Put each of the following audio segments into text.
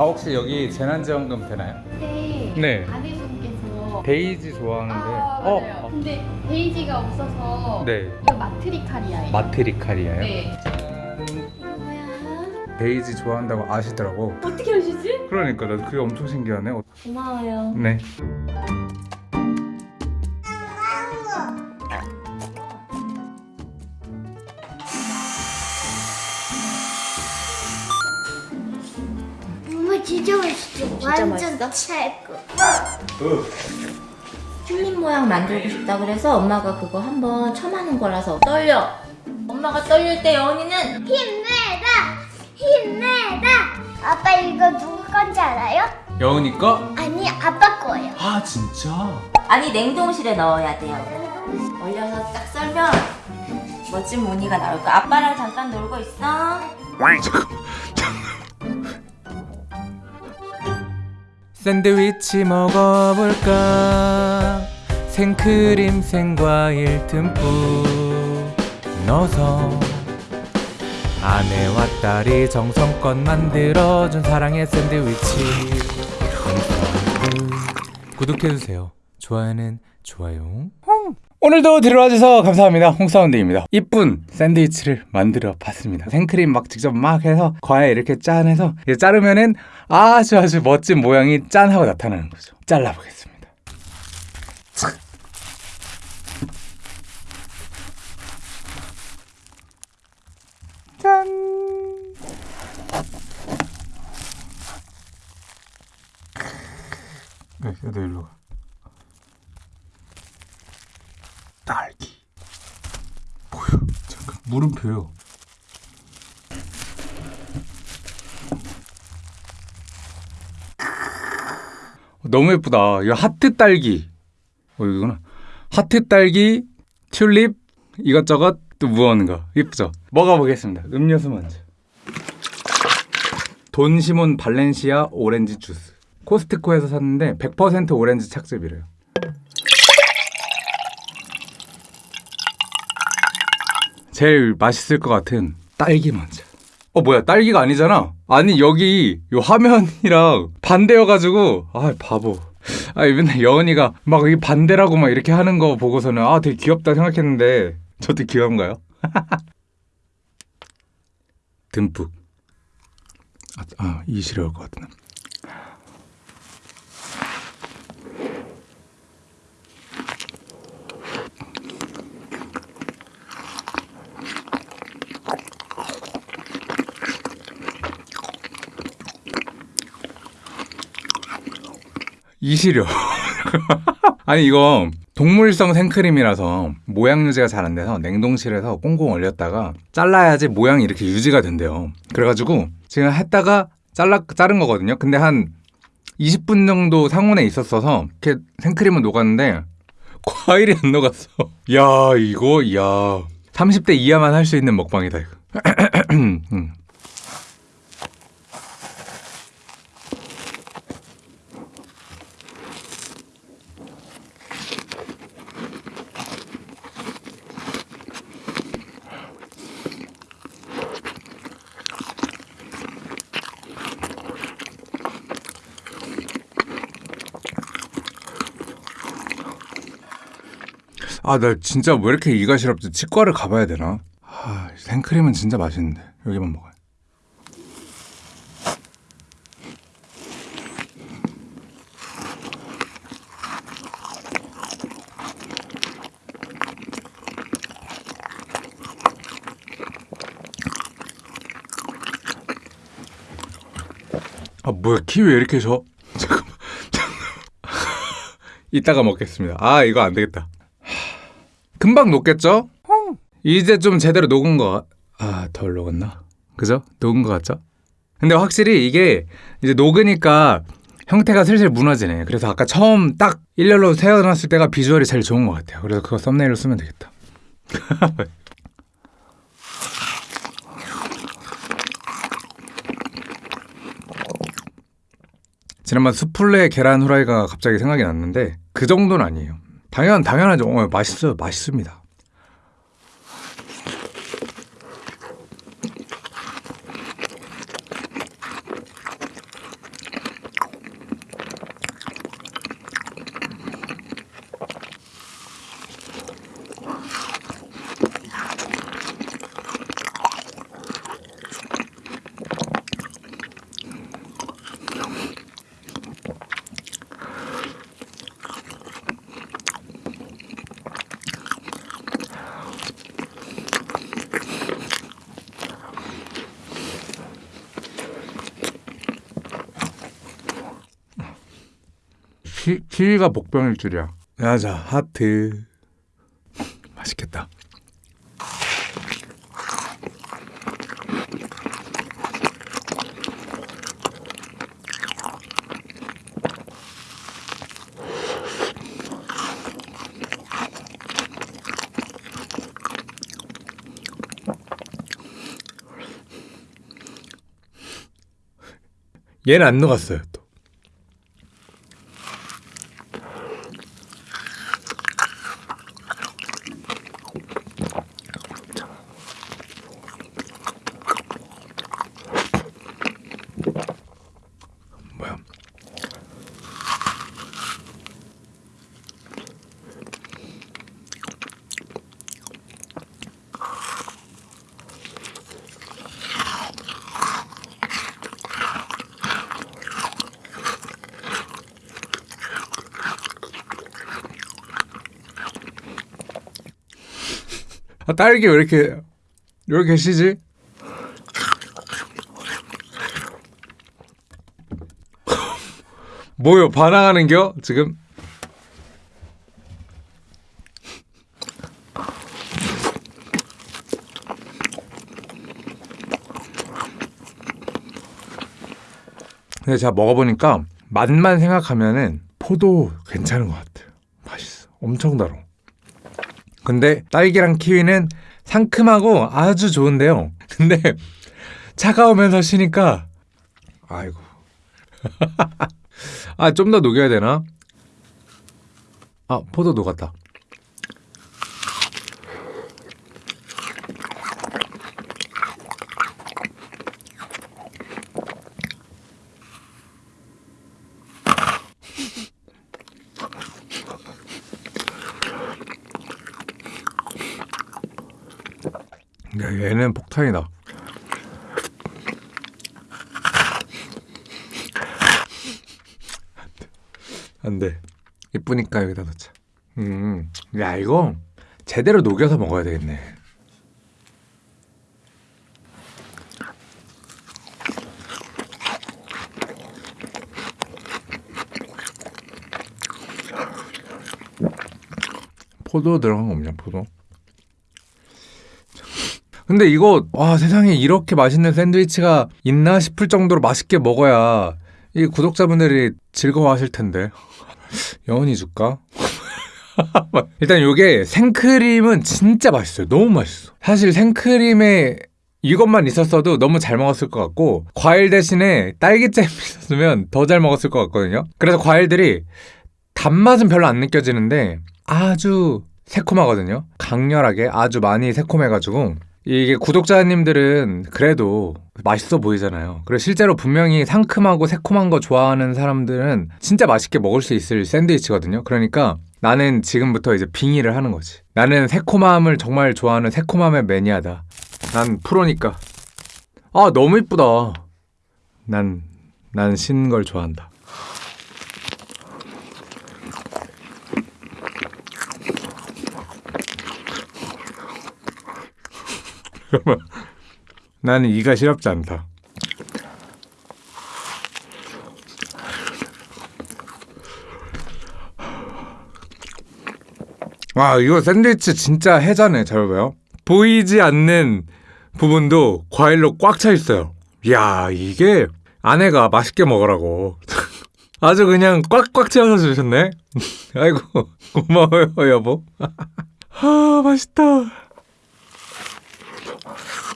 아 혹시 여기 재난지원금 되나요? 네. 아내분께서 베이지 좋아하는데 아, 어? 맞아요. 어? 근데 베이지가 없어서 네 이거 마트리칼이야. 마트리칼이에요? 네. 이거 뭐야? 베이지 좋아한다고 아시더라고 어떻게 아시지? 그러니까 나 그게 엄청 신기하네 어, 고마워요. 네 진짜. 완전 맛있어? 최고. 튤립 모양 만들고 싶다 그래서 엄마가 그거 한번 처음하는 거라서 떨려. 엄마가 떨릴 때 여운이는 힘내라, 힘내라. 아빠 이거 누구 건지 알아요? 여운이 거? 아니 아빠 거예요. 아 진짜? 아니 냉동실에 넣어야 돼요. 얼려서 딱 썰면 멋진 무늬가 나올 거야. 아빠랑 잠깐 놀고 있어. 샌드위치 먹어볼까? 생크림 생과일 듬뿍 넣어서 아내와 딸이 정성껏 만들어준 사랑의 샌드위치. 구독해주세요. 좋아요는 좋아요 오늘도 들어와주셔서 감사합니다. 홍사운드입니다. 이쁜 샌드위치를 만들어 봤습니다. 생크림 막 직접 막 해서 과에 이렇게 짠해서 자르면은 아주 아주 멋진 모양이 짠 하고 나타나는 거죠. 잘라보겠습니다. 착. 짠! 네, 너 일로 가 딸기 뭐야 잠깐 물음표요. 너무 예쁘다. 이거 하트 딸기. 어 이거는 하트 딸기 튤립 이것저것 또 무언가. 예쁘죠? 먹어보겠습니다. 음료수 먼저. 돈시몬 발렌시아 오렌지 주스. 코스트코에서 샀는데 100% 오렌지 착즙이래요 제일 맛있을 것 같은 딸기 먼저. 어 뭐야 딸기가 아니잖아. 아니 여기 요 화면이랑 반대여가지고 아 바보. 아 맨날 여은이가 막 이 반대라고 막 이렇게 하는 거 보고서는 아 되게 귀엽다 생각했는데 저도 귀여운가요? 듬뿍. 아, 아 이게 싫어할 것 같네. 이시려. 아니 이거 동물성 생크림이라서 모양 유지가 잘 안 돼서 냉동실에서 꽁꽁 얼렸다가 잘라야지 모양이 이렇게 유지가 된대요. 그래가지고 지금 했다가 잘라 자른 거거든요. 근데 한 20분 정도 상온에 있었어서 이렇게 생크림은 녹았는데 과일이 안 녹았어. 야 이거 야 30대 이하만 할 수 있는 먹방이다 이거. 음. 아, 나 진짜 왜 이렇게 이가 시렵지? 치과를 가봐야 되나? 아, 생크림은 진짜 맛있는데. 여기만 먹어요. 아, 뭐야, 키위 왜 이렇게 져? 잠깐만, 잠깐만. 이따가 먹겠습니다. 아, 이거 안 되겠다. 금방 녹겠죠? 이제 좀 제대로 녹은 거, 아, 덜 녹았나? 그죠? 녹은 거 같죠? 근데 확실히 이게 이제 녹으니까 형태가 슬슬 무너지네. 그래서 아까 처음 딱 일렬로 세워놨을 때가 비주얼이 제일 좋은 것 같아요. 그래서 그거 썸네일로 쓰면 되겠다. 지난번 수플레 계란 후라이가 갑자기 생각이 났는데 그 정도는 아니에요. 당연 당연하죠. 어, 맛있어요. 맛있습니다. 키, 키위가 복병일 줄이야. 야자 하트. 맛있겠다. 얘는 안 녹았어요 또. 뭐야? 아, 딸기 왜 이렇게 이렇게 시지? 뭐요? 반항하는겨? 지금? 근데 제가 먹어보니까 맛만 생각하면은 포도 괜찮은 것 같아요. 맛있어. 엄청 달아. 근데 딸기랑 키위는 상큼하고 아주 좋은데요. 근데 차가우면서 쉬니까 아이고. 아, 좀 더 녹여야 되나? 아, 포도 녹았다. 야, 얘는 폭탄이다. 안 돼. 이쁘니까 여기다 넣자. 음, 야 이거 제대로 녹여서 먹어야 되겠네. 포도 들어간 거 없냐 포도? 근데 이거 와 세상에 이렇게 맛있는 샌드위치가 있나 싶을 정도로 맛있게 먹어야 이 구독자분들이 즐거워하실 텐데 영원히 줄까? 일단 이게 생크림은 진짜 맛있어요. 너무 맛있어. 사실 생크림에 이것만 있었어도 너무 잘 먹었을 것 같고 과일 대신에 딸기잼 있었으면 더 잘 먹었을 것 같거든요. 그래서 과일들이 단맛은 별로 안 느껴지는데 아주 새콤하거든요. 강렬하게 아주 많이 새콤해가지고 이게 구독자님들은 그래도 맛있어 보이잖아요. 그리고 실제로 분명히 상큼하고 새콤한 거 좋아하는 사람들은 진짜 맛있게 먹을 수 있을 샌드위치거든요. 그러니까 나는 지금부터 이제 빙의를 하는 거지. 나는 새콤함을 정말 좋아하는 새콤함의 매니아다. 난 프로니까. 아, 너무 이쁘다. 난, 난 신걸 좋아한다. 나는 이가 시렵지 않다. 와 이거 샌드위치 진짜 해자네 잘 봐요. 보이지 않는 부분도 과일로 꽉 차 있어요. 이야 이게 아내가 맛있게 먹으라고 아주 그냥 꽉꽉 채워서 주셨네. 아이고 고마워요 여보. 아 맛있다. Oh.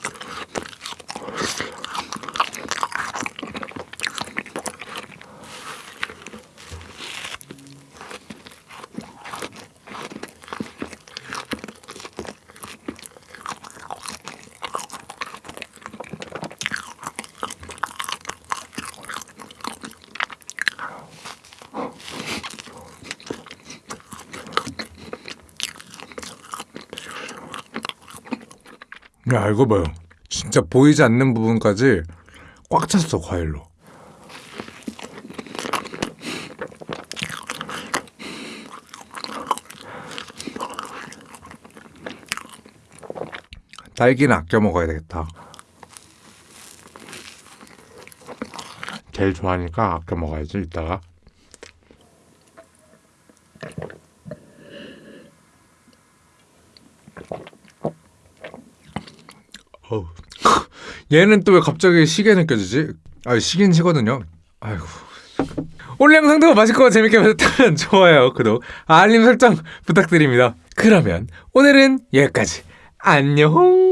야 이거 봐요. 진짜 보이지 않는 부분까지 꽉 찼어 과일로. 딸기는 아껴 먹어야 되겠다. 제일 좋아하니까 아껴 먹어야지 이따가 얘는 또 왜 갑자기 시계 느껴지지? 아 시긴 시거든요. 아이고. 오늘 영상도 맛있고 재밌게 보셨다면 좋아요, 구독, 알림 설정 부탁드립니다. 그러면 오늘은 여기까지. 안녕.